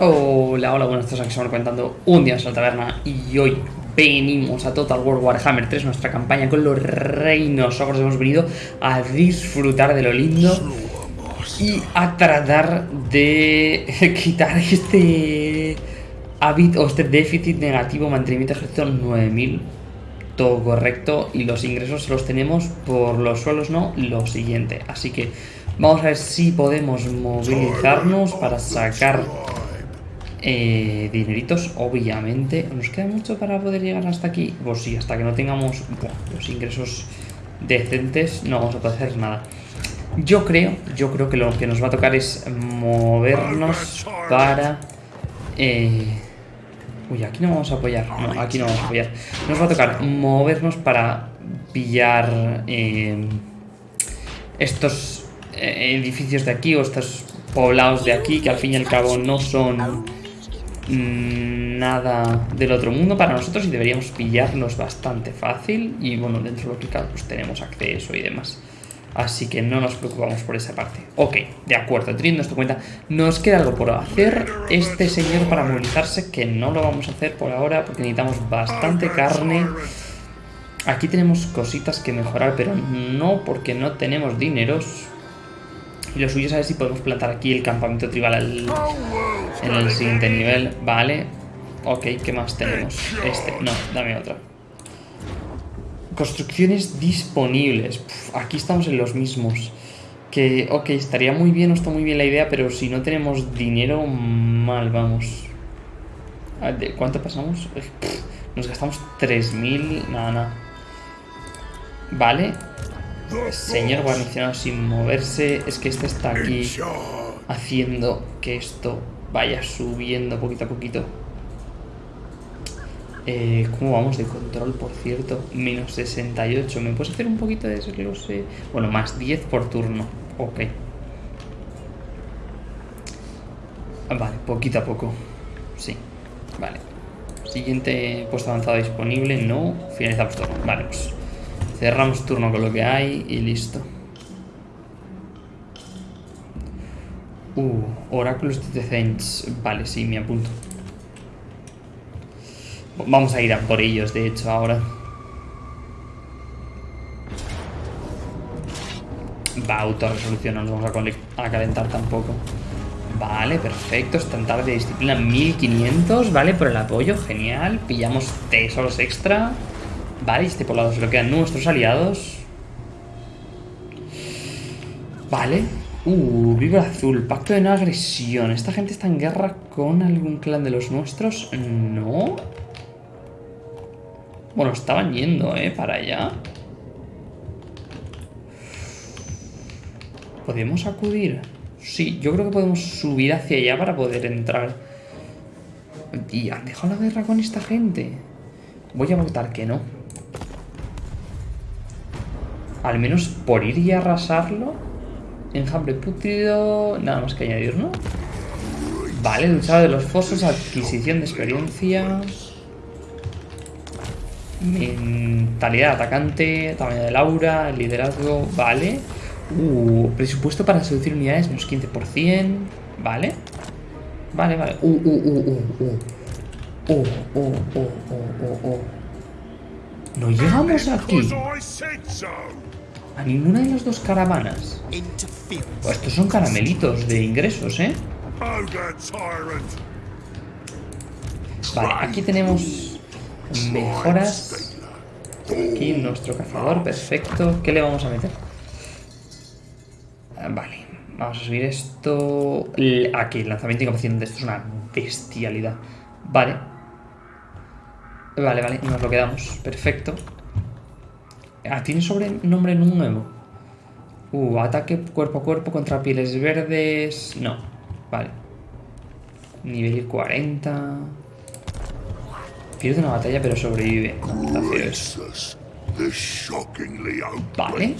Hola, hola, buenas tardes, aquí estamos comentando un día en la taberna y hoy venimos a Total War Warhammer 3, nuestra campaña con los reinos. Ogros. Hemos venido a disfrutar de lo lindo y a tratar de quitar este hábito este déficit negativo mantenimiento de ejército 9000 todo correcto y los ingresos los tenemos por los suelos no lo siguiente. Así que vamos a ver si podemos movilizarnos para sacar eh, dineritos, obviamente. ¿Nos queda mucho para poder llegar hasta aquí? Pues sí, hasta que no tengamos los ingresos decentes no vamos a poder hacer nada. Yo creo, yo creo que lo que nos va a tocar es movernos para... Eh, uy, aquí no vamos a apoyar. No, aquí no vamos a apoyar. Nos va a tocar movernos para pillar eh, estos edificios de aquí o estos poblados de aquí que al fin y al cabo no son nada del otro mundo para nosotros y deberíamos pillarlos bastante fácil y bueno, dentro de lo que cabe pues tenemos acceso y demás. Así que no nos preocupamos por esa parte. Ok, de acuerdo, teniendo esto en cuenta, nos queda algo por hacer. Este señor para movilizarse, que no lo vamos a hacer por ahora porque necesitamos bastante carne. Aquí tenemos cositas que mejorar, pero no porque no tenemos dineros. Y lo suyo es saber si podemos plantar aquí el campamento tribal en el siguiente nivel. Vale. Ok, ¿qué más tenemos? Este. No, dame otra. Construcciones disponibles. aquí estamos en los mismos. Que, ok, estaría muy bien, no está muy bien la idea, pero si no tenemos dinero, mal vamos. ¿De cuánto pasamos? nos gastamos 3.000, nada, nada. Vale, Señor guarnicionado sin moverse. Es que este está aquí haciendo que esto vaya subiendo poquito a poquito. Eh, ¿Cómo vamos de control, por cierto? Menos 68. ¿Me puedes hacer un poquito de desglose? Bueno, más 10 por turno. Ok. Vale, poquito a poco. Sí, vale. Siguiente puesto avanzado disponible. No. Finalizamos todo. Vale, pues Cerramos turno con lo que hay y listo. Uh, Oráculos de. Vale, sí, me apunto. Vamos a ir a por ellos, de hecho, ahora. Va, autorresolución, no nos vamos a, calentar tampoco. Vale, perfecto. Estandarte de disciplina 1500. Vale, por el apoyo. Genial. Pillamos tesoros extra. Vale, este poblado se lo quedan nuestros aliados. Vale. Uh, viva azul. Pacto de no agresión. ¿Esta gente está en guerra con algún clan de los nuestros? No. Bueno, estaban yendo, ¿eh? Para allá. ¿Podemos acudir? Sí, yo creo que podemos subir hacia allá para poder entrar. ¿Y han dejado la guerra con esta gente? Voy a votar que no. Al menos por ir y arrasarlo. Enjambre putrido. Nada más que añadir, ¿no? Vale, luchado de los fosos, adquisición de experiencia. Mentalidad atacante, tamaño del aura, liderazgo, vale. Uh, presupuesto para seducir unidades, menos 15%. Vale. Vale, vale. Uh, uh, uh, uh, uh. Uh, uh, uh, uh, uh, uh. No llegamos aquí. A ninguna de las dos caravanas. Pues estos son caramelitos de ingresos, ¿eh? Vale, aquí tenemos mejoras. Aquí nuestro cazador, perfecto. ¿Qué le vamos a meter? Ah, vale, vamos a subir esto... Aquí, lanzamiento y capacidad de esto es una bestialidad. Vale. Vale, vale, nos lo quedamos. Perfecto. Ah, ¿tiene sobrenombre nuevo? Uh, ataque cuerpo a cuerpo contra pieles verdes... No, vale. Nivel 40... Pierde una batalla pero sobrevive. Vale.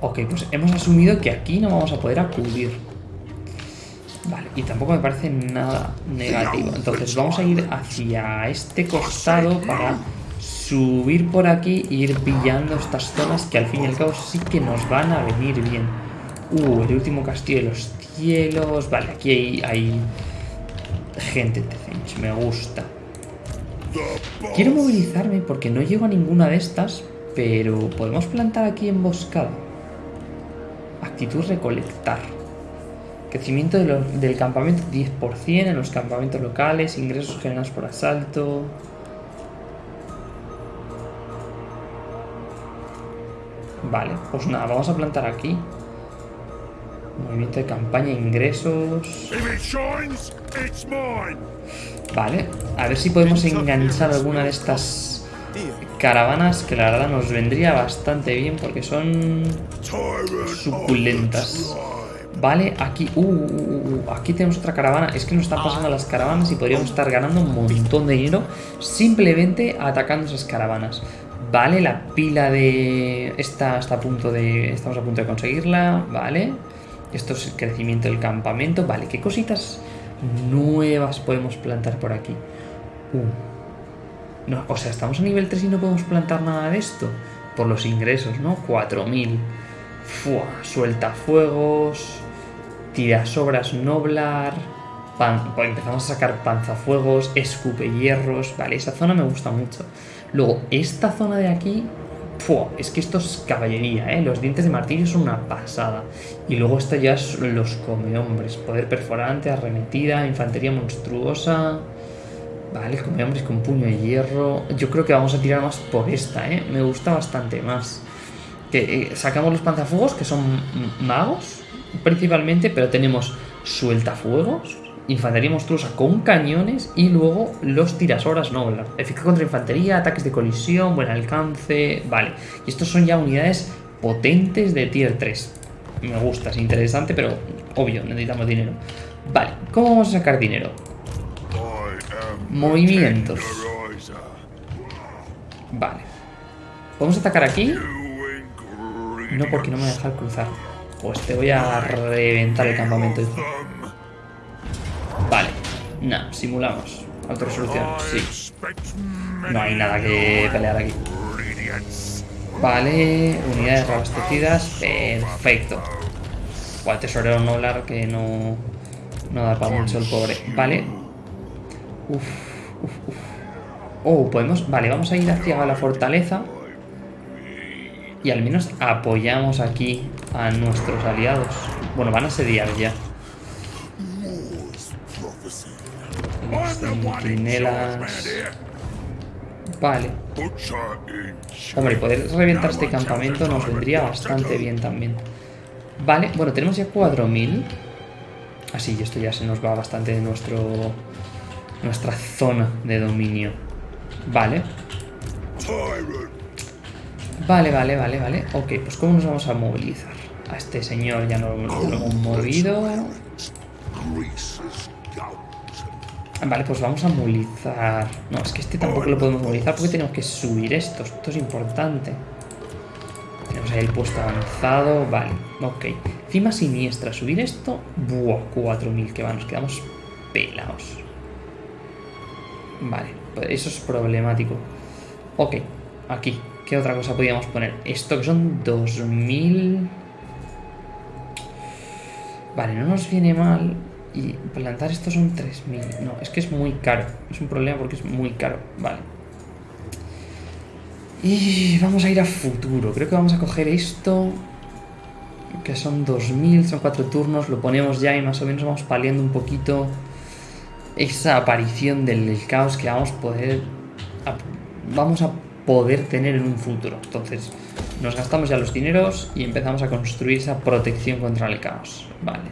Ok, pues hemos asumido que aquí no vamos a poder acudir. Vale, y tampoco me parece nada negativo. Entonces vamos a ir hacia este costado para subir por aquí e ir pillando estas zonas que al fin y al cabo sí que nos van a venir bien. Uh, el último castillo de los cielos. Vale, aquí hay, gente Tecench, me gusta. Quiero movilizarme porque no llego a ninguna de estas, pero podemos plantar aquí emboscada. Actitud recolectar. Crecimiento del campamento 10% en los campamentos locales, ingresos generados por asalto. Vale, pues nada, vamos a plantar aquí. Movimiento de campaña, ingresos. Vale, a ver si podemos enganchar alguna de estas caravanas que la verdad nos vendría bastante bien porque son suculentas. Vale, aquí, uh, uh, uh, uh, aquí tenemos otra caravana. Es que nos están pasando las caravanas y podríamos estar ganando un montón de dinero simplemente atacando esas caravanas. Vale, la pila de... Esta está a punto de... Estamos a punto de conseguirla, vale. Esto es el crecimiento del campamento. Vale, ¿qué cositas nuevas podemos plantar por aquí? Uh. No, o sea, estamos a nivel 3 y no podemos plantar nada de esto. Por los ingresos, ¿no? 4000. Fua, suelta fuegos. Tira sobras noblar. Pues empezamos a sacar panzafuegos, escupe hierros. Vale, esa zona me gusta mucho. Luego, esta zona de aquí es que esto es caballería, ¿eh? Los dientes de martillo son una pasada. Y luego esto ya es los come hombres. Poder perforante, arremetida, infantería monstruosa. Vale, come hombres con puño de hierro. Yo creo que vamos a tirar más por esta, ¿eh? Me gusta bastante más. Que eh, sacamos los panzafuegos, que son magos, principalmente, pero tenemos sueltafuegos, infantería monstruosa con cañones y luego los tirasoras Noblar. Eficaz contra infantería, ataques de colisión, buen alcance. Vale. Y estos son ya unidades potentes de tier 3. Me gusta, es interesante, pero obvio, necesitamos dinero. Vale, ¿cómo vamos a sacar dinero? Movimientos. Vale. ¿Podemos atacar aquí? No, porque no me deja cruzar. Pues te voy a reventar el campamento. Vale. Nah, simulamos. Alta resolución, sí. No hay nada que pelear aquí. Vale, unidades reabastecidas. Perfecto. O tesorero nolar que no, no da para mucho el pobre. Vale. Uf, uf, uf. Oh, podemos... Vale, vamos a ir hacia la fortaleza. Y al menos apoyamos aquí a nuestros aliados. Bueno, van a sediar ya. Vale. Hombre, poder reventar este campamento nos vendría bastante bien también. Vale, bueno, tenemos ya 4000. Así, esto ya se nos va bastante de nuestro nuestra zona de dominio. Vale. Vale, vale, vale, vale. Ok, pues ¿cómo nos vamos a movilizar? A este señor ya no lo hemos movido. Vale, pues vamos a movilizar. No, es que este tampoco lo podemos movilizar porque tenemos que subir esto. Esto es importante. Tenemos ahí el puesto avanzado. Vale, ok. Cima siniestra. Subir esto. Buah, 4000 que va. Nos quedamos pelados. Vale, pues eso es problemático. Ok, aquí. ¿Qué otra cosa podríamos poner? Esto que son 2000... Vale, no nos viene mal y plantar esto son 3.000. No, es que es muy caro. Es un problema porque es muy caro. Vale. Y vamos a ir a futuro. Creo que vamos a coger esto. Que son 2.000, son 4 turnos. Lo ponemos ya y más o menos vamos paliando un poquito esa aparición del caos que vamos a poder... vamos a poder tener en un futuro. Entonces, nos gastamos ya los dineros y empezamos a construir esa protección contra el caos. Vale.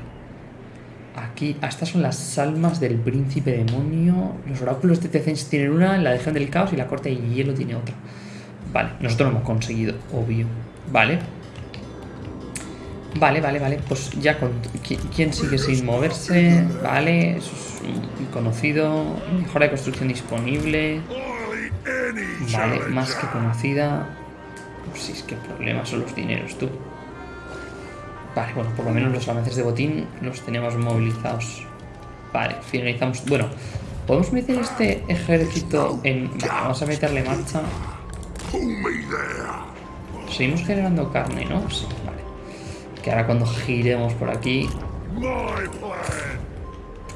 Aquí, estas son las almas del príncipe demonio. Los oráculos de Tecens tienen una, la legión del caos y la corte de hielo tiene otra. Vale, nosotros lo hemos conseguido, obvio. Vale. Vale, vale, vale. Pues ya. ¿Quién sigue sin moverse? Vale, eso es conocido. Mejora de construcción disponible. Vale, más que conocida. Pues si es que el problema son los dineros, tú. Vale, bueno, por lo menos los avances de botín los tenemos movilizados. Vale, finalizamos. Bueno, podemos meter este ejército en... Vale, vamos a meterle marcha. Seguimos generando carne, ¿no? Sí, vale. Que ahora cuando giremos por aquí...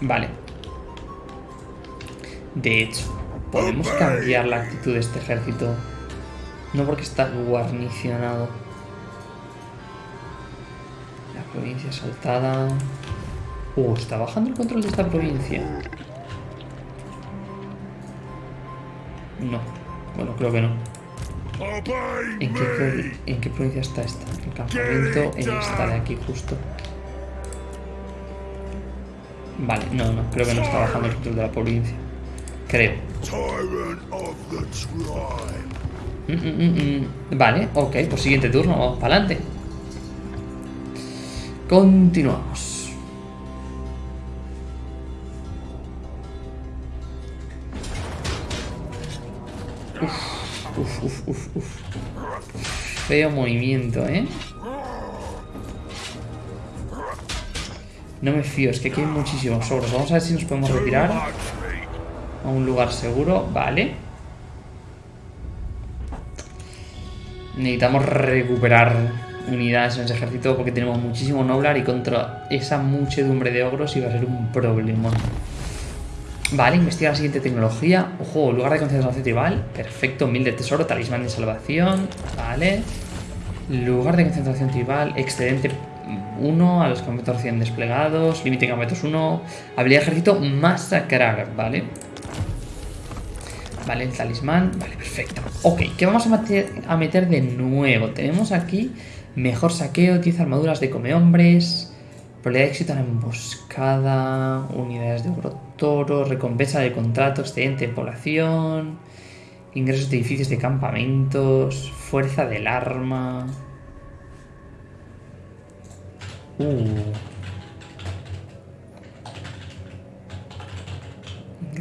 Vale. De hecho, podemos cambiar la actitud de este ejército. No porque está guarnicionado. La provincia asaltada. Uh, está bajando el control de esta provincia. No. Bueno, creo que no. ¿En qué, ¿En qué provincia está esta? El campamento en esta de aquí justo. Vale, no, no, creo que no está bajando el control de la provincia. Creo. Mm, mm, mm, vale, ok, pues siguiente turno, vamos para adelante. Continuamos. Uf, uf, uf, uf. Feo movimiento, ¿eh? No me fío, es que aquí hay muchísimos ogros. Vamos a ver si nos podemos retirar a un lugar seguro. Vale. Necesitamos recuperar unidades en ese ejército porque tenemos muchísimo Noblar y contra esa muchedumbre de ogros iba a ser un problema. Vale, investiga la siguiente tecnología. Ojo, lugar de concentración tribal. Perfecto, mil de tesoro, talismán de salvación. Vale. Lugar de concentración tribal, excedente 1 a los campamentos recién desplegados. Límite de campamentos 1. Habilidad de ejército, masacrar. Vale. Vale, el talismán. Vale, perfecto. Ok, ¿qué vamos a meter, a meter de nuevo? Tenemos aquí mejor saqueo, 10 armaduras de come hombres. Probabilidad de éxito en emboscada, unidades de oro toro, recompensa de contrato, excedente de población, ingresos de edificios de campamentos, fuerza del arma. Uh.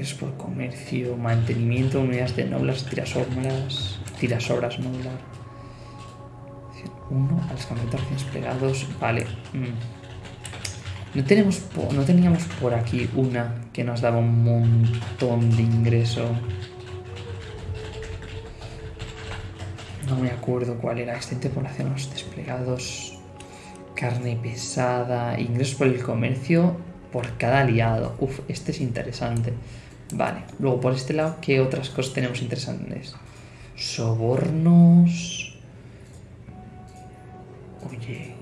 Ingresos por comercio, mantenimiento, unidades de noblas, tirasobras, tirasobras noblar. Uno a los recién desplegados. Vale. Mm. No, tenemos no teníamos por aquí una que nos daba un montón de ingreso. No me acuerdo cuál era. Extente población, los desplegados, carne pesada, ingresos por el comercio por cada aliado. Uf, este es interesante. Vale, luego por este lado, ¿qué otras cosas tenemos interesantes? Sobornos. Oye,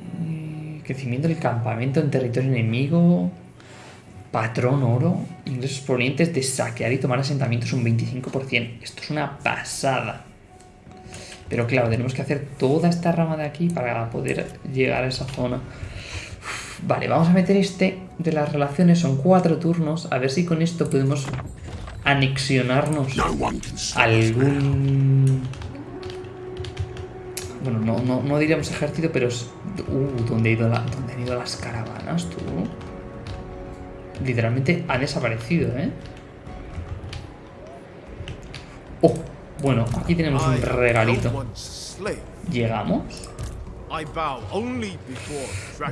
Crecimiento del campamento en territorio enemigo. Patrón oro. Ingresos provenientes de saquear y tomar asentamientos un 25%. Esto es una pasada. Pero claro, tenemos que hacer toda esta rama de aquí para poder llegar a esa zona. Vale, vamos a meter este de las relaciones. Son cuatro turnos. A ver si con esto podemos anexionarnos algún bueno, no, no, no diríamos ejército, pero es... Uh, ¿dónde, ido ¿dónde han ido las caravanas, tú? Literalmente ha desaparecido, ¿eh? Oh, bueno, aquí tenemos un regalito. ¿Llegamos?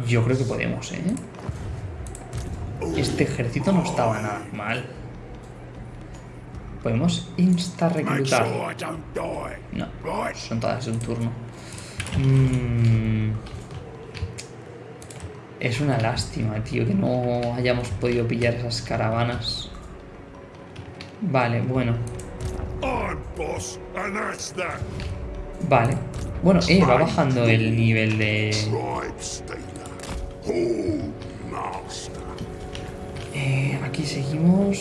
Yo creo que podemos, ¿eh? Este ejército no estaba nada mal. Podemos insta-reclutar. No, son todas de un turno. Mm. Es una lástima, tío, que no hayamos podido pillar esas caravanas. Vale, bueno. Vale. Bueno, eh, va bajando el nivel de... Eh, aquí seguimos...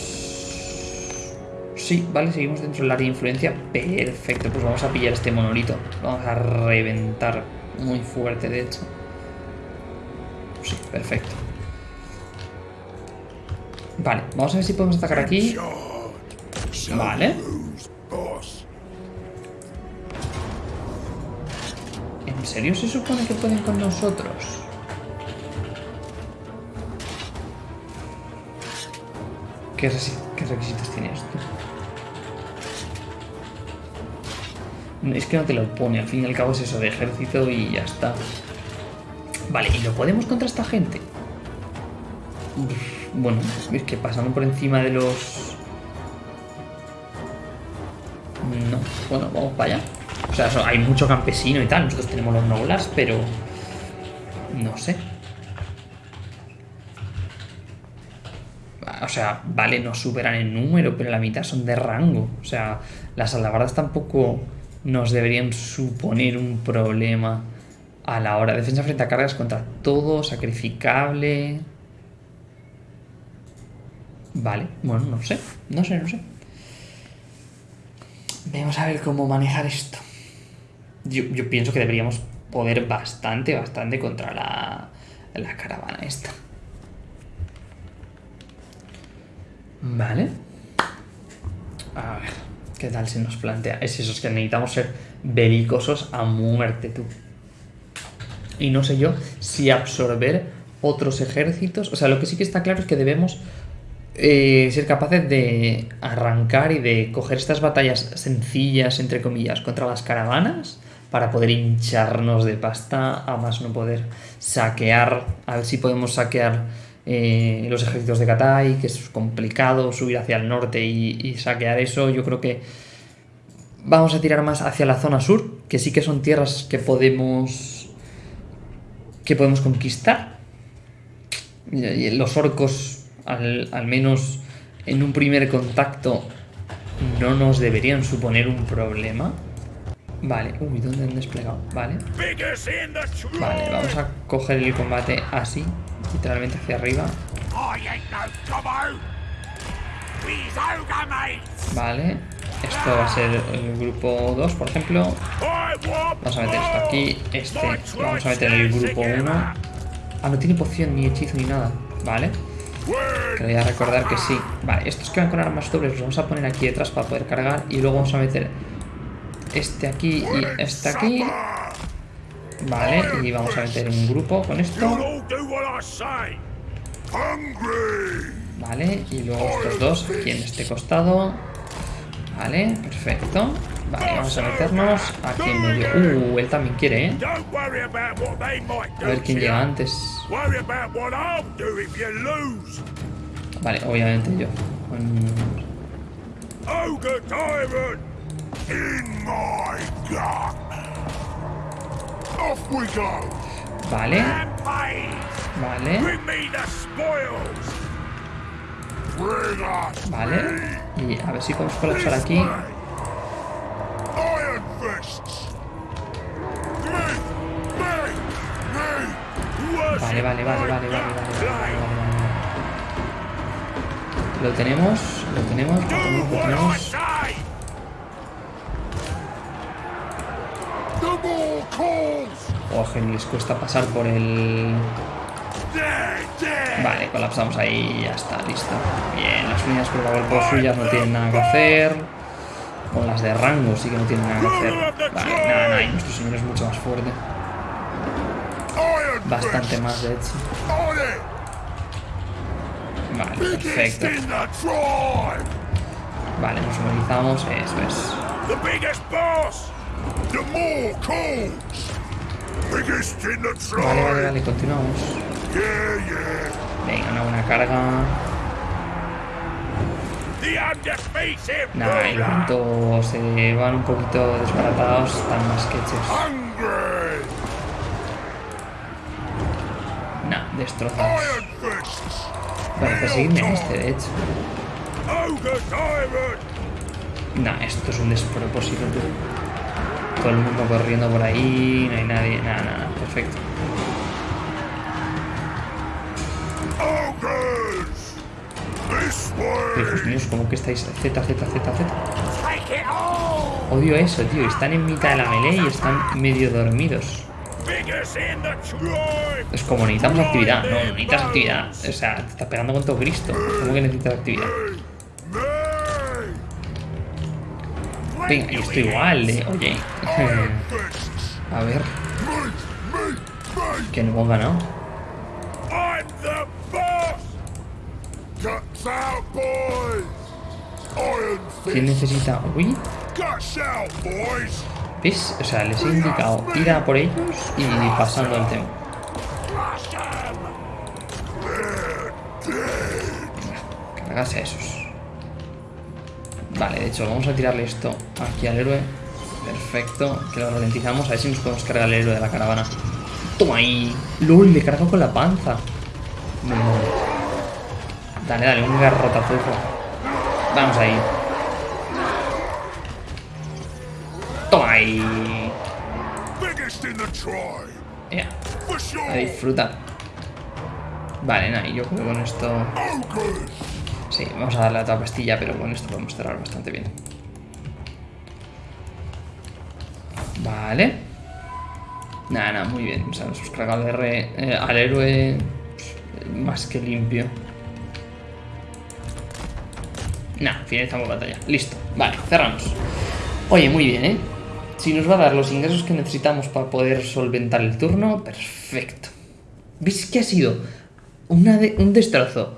Sí, vale, seguimos dentro del área de influencia. Perfecto, pues vamos a pillar este monolito. Vamos a reventar muy fuerte, de hecho. Sí, perfecto. Vale, vamos a ver si podemos atacar aquí. Vale. Serio se supone que pueden con nosotros? ¿Qué, requisitos tiene esto? Es que no te lo pone, al fin y al cabo es eso de ejército y ya está. Vale, ¿y lo podemos contra esta gente? bueno, es que pasando por encima de los... No, bueno, vamos para allá. O sea, hay mucho campesino y tal, nosotros tenemos los noblas, pero... No sé. O sea, vale, no superan en número, pero la mitad son de rango. O sea, las alabardas tampoco nos deberían suponer un problema a la hora. Defensa frente a cargas contra todo, sacrificable. Vale, bueno, no sé, no sé, no sé. Vamos a ver cómo manejar esto. Yo, yo pienso que deberíamos poder bastante, bastante contra la, la caravana esta. Vale. A ver, ¿qué tal se nos plantea? Es eso, es que necesitamos ser belicosos a muerte, tú. Y no sé yo si absorber otros ejércitos. O sea, lo que sí que está claro es que debemos eh, ser capaces de arrancar y de coger estas batallas sencillas, entre comillas, contra las caravanas para poder hincharnos de pasta, a más no poder saquear, a ver si podemos saquear eh, los ejércitos de Katai, que es complicado subir hacia el norte y, saquear eso. Yo creo que vamos a tirar más hacia la zona sur, que sí que son tierras que podemos que podemos conquistar. Y los orcos al, menos en un primer contacto, no nos deberían suponer un problema. Vale, uy, ¿dónde han desplegado? Vale. Vale, vamos a coger el combate así, literalmente hacia arriba. Vale, esto va a ser el grupo 2, por ejemplo. Vamos a meter esto aquí, este, vamos a meter el grupo 1. Ah, no tiene poción, ni hechizo, ni nada. Vale. Quería recordar que sí. Vale, estos que van con armas dobles los vamos a poner aquí detrás para poder cargar. Y luego vamos a meter este aquí y este aquí. Vale, y vamos a meter un grupo con esto. Vale, y luego estos dos aquí en este costado. Vale, perfecto. Vale, vamos a meternos aquí en medio. Uh, él también quiere, ¿eh? A ver quién llega antes. Vale, obviamente yo. Vale. Vale. Vale. Y a ver si podemos colapsar aquí. Vale, vale, vale, vale, vale, vale, Lo tenemos, lo tenemos, lo tenemos, lo tenemos. Oh, les cuesta pasar por el... Vale, colapsamos ahí y ya está, listo. Bien, las unidades por suyas no tienen nada que hacer. Con las de rango sí que no tienen nada que hacer. Vale, nada, nada, y nuestro señor es mucho más fuerte. Bastante más, de hecho. Vale, perfecto. Vale, nos organizamos, eso es. Vale, vale, vale, continuamos. Venga, una buena carga. Nah, en cuanto se van un poquito desbaratados, están más que hechos. Nah, destrozados. Vale, perseguirme a este, de hecho. Nah, esto es un despropósito, Todo el mundo corriendo por ahí, no hay nadie, nada, nada, perfecto. Hijos míos, ¿cómo que estáis? Z, Z, Z, Z. Odio eso, tío. Están en mitad de la melee y están medio dormidos. Es como necesitamos actividad. No, necesitas actividad. O sea, te estás pegando con todo Cristo. ¿Cómo que necesitas actividad? Venga, y esto igual, eh. Oye. A ver. Que no hemos ganado. ¿Quién necesita Uy. ¿Ves? O sea, les he indicado ir a por ellos y pasando el tema. Cargarse a esos. Vale, de hecho, vamos a tirarle esto aquí al héroe. Perfecto, que lo ralentizamos. A ver si nos podemos cargar al héroe de la caravana. Toma ahí. LOL, le cargo con la panza. Dale, dale, un garrotazo. Vamos ahí. Toma ahí. Disfrutar. Vale, nada, y yo creo con esto... Sí, vamos a darle a otra pastilla, pero con esto podemos cerrar bastante bien. Vale. Nada, nada, muy bien. O sea, nos eh, al héroe más que limpio. Nah, finalizamos batalla. Listo. Vale, cerramos. Oye, muy bien, ¿eh? Si nos va a dar los ingresos que necesitamos para poder solventar el turno, perfecto. ¿Veis que ha sido una un destrozo?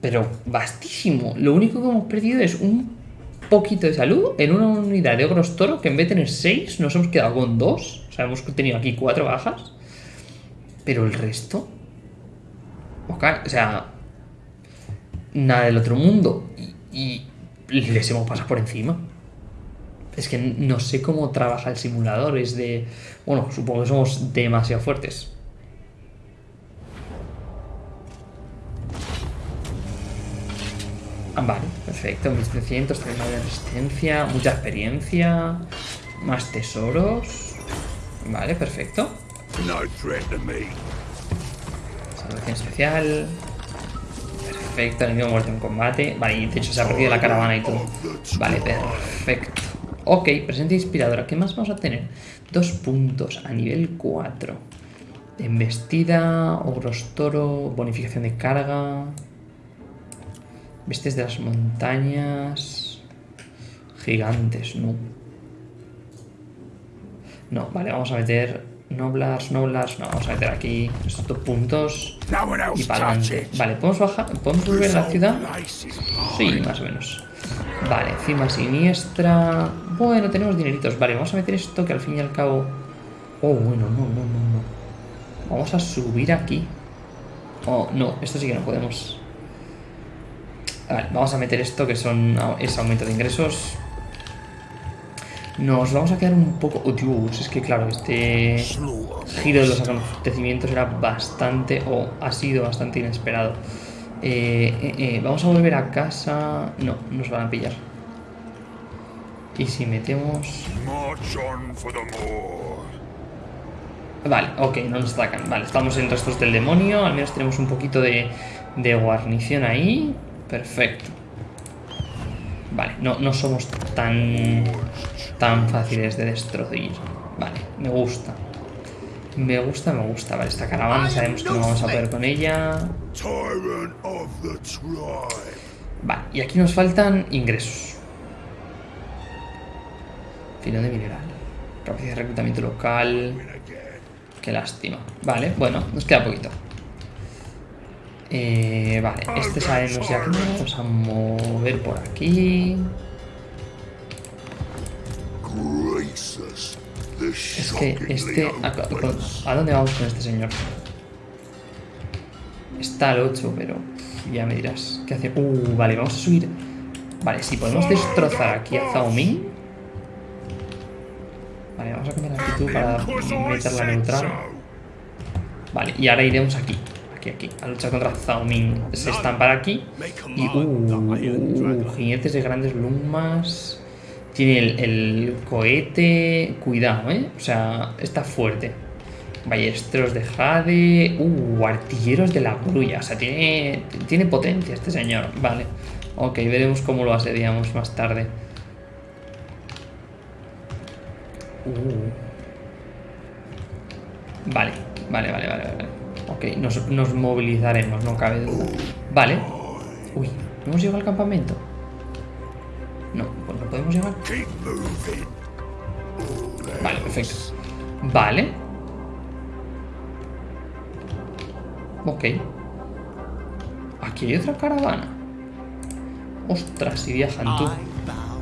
Pero vastísimo. Lo único que hemos perdido es un poquito de salud en una unidad de ogros toro que en vez de tener 6 nos hemos quedado con 2. O sea, hemos tenido aquí 4 bajas. Pero el resto... o sea... Nada del otro mundo. Y les hemos pasado por encima. Es que no sé cómo trabaja el simulador. Es de... Bueno, supongo que somos demasiado fuertes. Ah, vale, perfecto. 1300, tenemos de resistencia, mucha experiencia, más tesoros. Vale, perfecto. Salvación especial. Perfecto, enemigo muerto en combate. Vale, y de hecho se ha perdido la caravana y todo. Vale, perfecto. Ok, presencia inspiradora. ¿Qué más vamos a tener? Dos puntos a nivel 4. Embestida, ogros toro, bonificación de carga. Bestias de las montañas. Gigantes, no. No, vale, vamos a meter Noblars, Noblars, no, vamos a meter aquí estos puntos y para adelante. Vale, ¿podemos bajar? ¿Podemos volver a la ciudad? Sí, más o menos. Vale, cima siniestra. Bueno, tenemos dineritos. Vale, vamos a meter esto que al fin y al cabo... Oh, bueno, no, no, no, no. Vamos a subir aquí. Oh, no, esto sí que no podemos. Vale, vamos a meter esto que son es aumento de ingresos. Nos vamos a quedar un poco... Oh, Dios, es que claro, este giro de los acontecimientos era bastante, o ha sido bastante inesperado. Eh, eh, eh, vamos a volver a casa... No, nos van a pillar. Y si metemos... Vale, ok, no nos atacan. Vale, estamos en restos del demonio. Al menos tenemos un poquito de, de guarnición ahí. Perfecto. Vale, no, no somos tan, tan fáciles de destruir. Vale, me gusta. Me gusta, me gusta. Vale, esta caravana sabemos que no vamos a poder con ella. Vale, y aquí nos faltan ingresos. Filón de mineral. Capacidad de reclutamiento local. Qué lástima. Vale, bueno, nos queda poquito. Eh, vale, este sabemos ya que vamos a mover por aquí. Es que este... ¿A, dónde vamos con este señor? Está al 8, pero ya me dirás. ¿Qué hace? Uh, vale, vamos a subir. Vale, si podemos destrozar aquí a Zhao Ming. Vale, vamos a cambiar la actitud para meterla neutral. Vale, y ahora iremos aquí aquí, aquí, a luchar contra Zhao Ming. Se para aquí. Y, uh, uh, jinetes de grandes lumas. Tiene el, cohete. Cuidado, ¿eh? O sea, está fuerte. Ballesteros de Jade. Uh, artilleros de la grulla. O sea, tiene, tiene potencia este señor. Vale. Ok, veremos cómo lo asediamos más tarde. Uh. Vale, vale, vale, vale, vale. Ok, nos, movilizaremos, no cabe duda. Vale. Uy, ¿no hemos llegado al campamento? No, pues no podemos llegar. Vale, perfecto. Vale. Ok. Aquí hay otra caravana. Ostras, si viajan tú.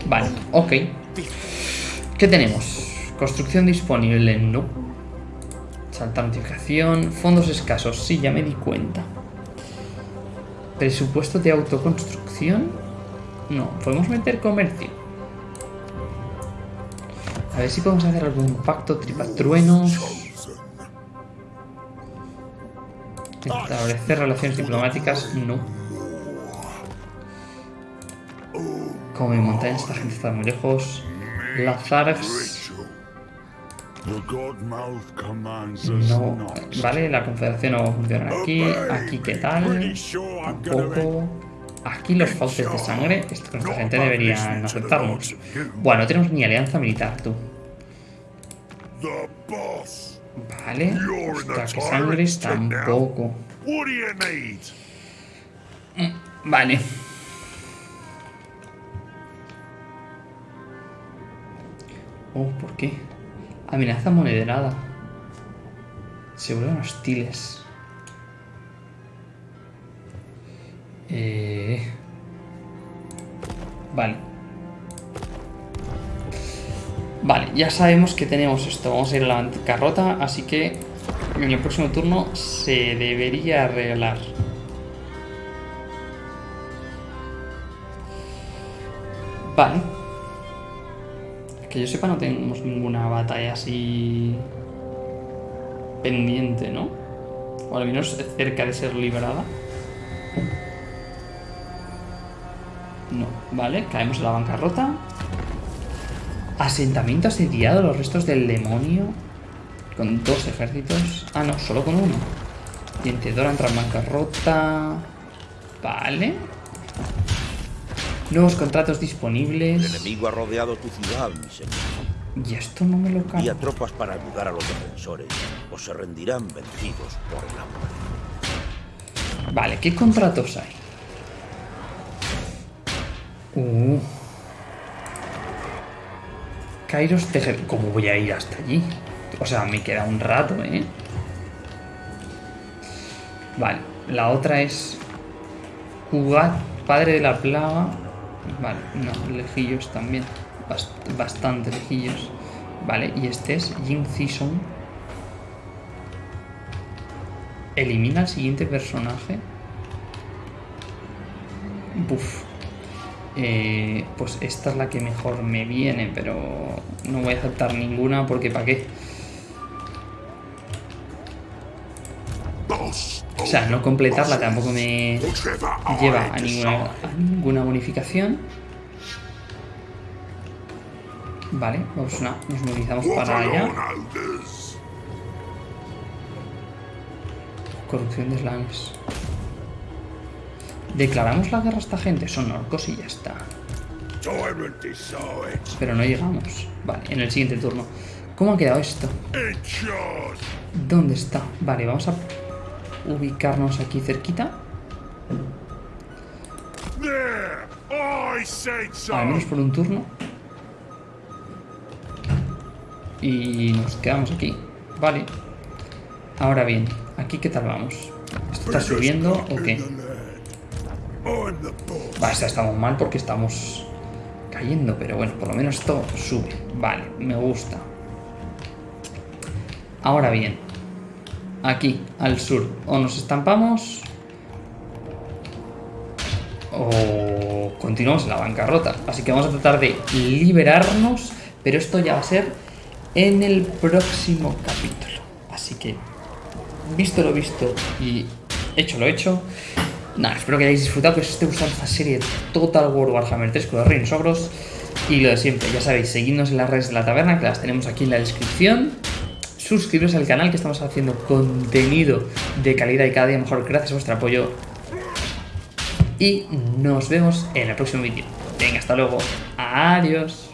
Vale, ok. ¿Qué tenemos? Construcción disponible, no. Salta notificación. Fondos escasos. Sí, ya me di cuenta. Presupuesto de autoconstrucción. No, podemos meter comercio. A ver si podemos hacer algún pacto tripatruenos. Establecer relaciones diplomáticas, no. Como mi montaña, esta gente está muy lejos. Lazarx no, vale, la confederación no va a funcionar aquí. Aquí, ¿qué tal? Tampoco. Aquí los fauces de sangre. Esta gente deberían aceptarnos. Bueno, no tenemos ni alianza militar, tú. Vale. Hasta que sangres tampoco. Vale. Oh, ¿por qué? Amenaza monederada. Se vuelven hostiles. Eh... Vale. Vale, ya sabemos que tenemos esto. Vamos a ir a la bancarrota, así que en el próximo turno se debería arreglar. Que yo sepa no tenemos ninguna batalla así pendiente, ¿no? O al menos cerca de ser liberada. No, vale, caemos en la bancarrota. Asentamiento asediado, los restos del demonio. Con dos ejércitos. Ah, no, solo con uno. Dientedora entra en bancarrota. Vale. Nuevos contratos disponibles. El enemigo ha rodeado tu ciudad, mi señor. Y esto no me lo Envía tropas para ayudar a los defensores o se rendirán vencidos por el hambre. Vale, ¿qué contratos hay? Uh. Kairos Tejer... ¿Cómo voy a ir hasta allí? O sea, me queda un rato, ¿eh? Vale, la otra es... Jugar Padre de la Plaga. Vale, no, lejillos también. bastante lejillos. Vale, y este es Jin Season. Elimina al siguiente personaje. Buf. Eh, pues esta es la que mejor me viene, pero no voy a aceptar ninguna porque ¿para qué? O sea, no completarla tampoco me lleva a ninguna, ninguna bonificación. Vale, vamos una, nos movilizamos para allá. Corrupción de slams. Declaramos la guerra a esta gente, son orcos y ya está. Pero no llegamos. Vale, en el siguiente turno. ¿Cómo ha quedado esto? ¿Dónde está? Vale, vamos a ubicarnos aquí cerquita. Al menos por un turno. Y nos quedamos aquí. Vale. Ahora bien, ¿aquí qué tal vamos? ¿Esto está subiendo o qué? Va, estamos mal porque estamos cayendo, pero bueno, por lo menos esto sube. Vale, me gusta. Ahora bien, aquí, al sur, o nos estampamos o continuamos en la bancarrota. Así que vamos a tratar de liberarnos, pero esto ya va a ser en el próximo capítulo. Así que, visto lo visto y hecho lo hecho, Nada, espero que hayáis disfrutado, que os esté gustando esta serie Total War Warhammer 3 con los reinos ogros. Y lo de siempre, ya sabéis, seguidnos en las redes de la taberna, que las tenemos aquí en la descripción. Suscribiros al canal, que estamos haciendo contenido de calidad y cada día mejor gracias a vuestro apoyo. Y nos vemos en el próximo vídeo. Venga, hasta luego. Adiós.